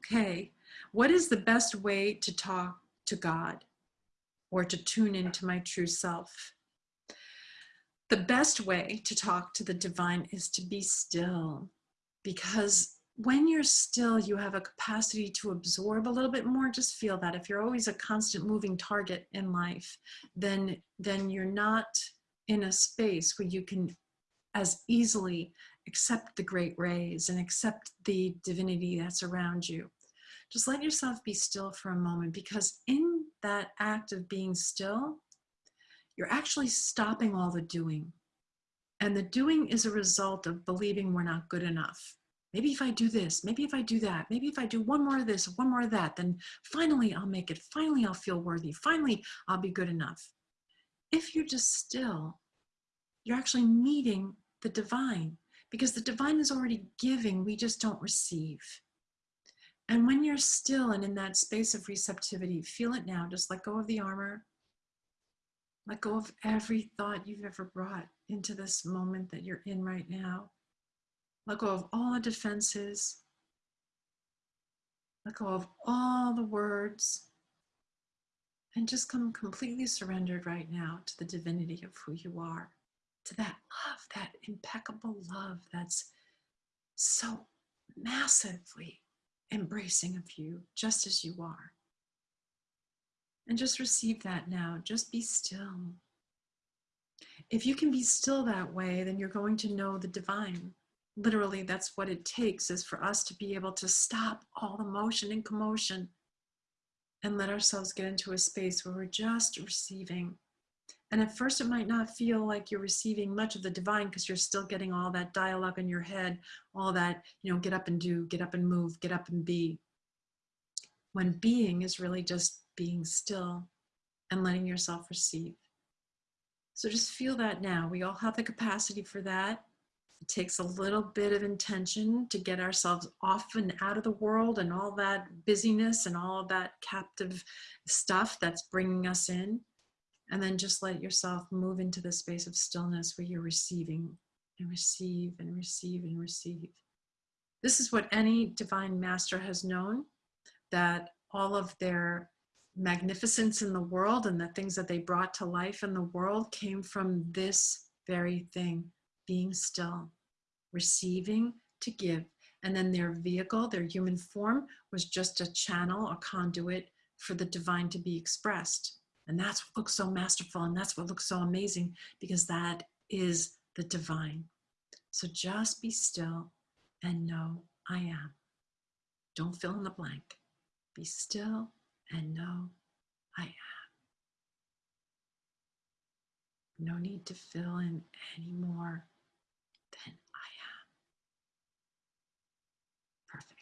okay, what is the best way to talk to God or to tune into my true self? The best way to talk to the divine is to be still because when you're still, you have a capacity to absorb a little bit more. Just feel that if you're always a constant moving target in life, then, then you're not in a space where you can as easily accept the great rays and accept the divinity that's around you. Just let yourself be still for a moment because in that act of being still, you're actually stopping all the doing. And the doing is a result of believing we're not good enough. Maybe if I do this, maybe if I do that, maybe if I do one more of this, one more of that, then finally I'll make it. Finally, I'll feel worthy. Finally, I'll be good enough. If you're just still, you're actually meeting the divine because the divine is already giving, we just don't receive. And when you're still and in that space of receptivity, feel it now, just let go of the armor. Let go of every thought you've ever brought into this moment that you're in right now. Let go of all the defenses. Let go of all the words. And just come completely surrendered right now to the divinity of who you are to that love, that impeccable love that's so massively embracing of you just as you are. And just receive that now. Just be still. If you can be still that way, then you're going to know the divine. Literally, that's what it takes is for us to be able to stop all the motion and commotion and let ourselves get into a space where we're just receiving and at first it might not feel like you're receiving much of the divine because you're still getting all that dialogue in your head, all that, you know, get up and do, get up and move, get up and be. When being is really just being still and letting yourself receive. So just feel that now. We all have the capacity for that. It takes a little bit of intention to get ourselves off and out of the world and all that busyness and all that captive stuff that's bringing us in. And then just let yourself move into the space of stillness where you're receiving and receive and receive and receive. This is what any divine master has known, that all of their magnificence in the world and the things that they brought to life in the world came from this very thing, being still, receiving to give. And then their vehicle, their human form, was just a channel, a conduit for the divine to be expressed. And that's what looks so masterful and that's what looks so amazing because that is the divine. So just be still and know I am. Don't fill in the blank. Be still and know I am. No need to fill in any more than I am. Perfect.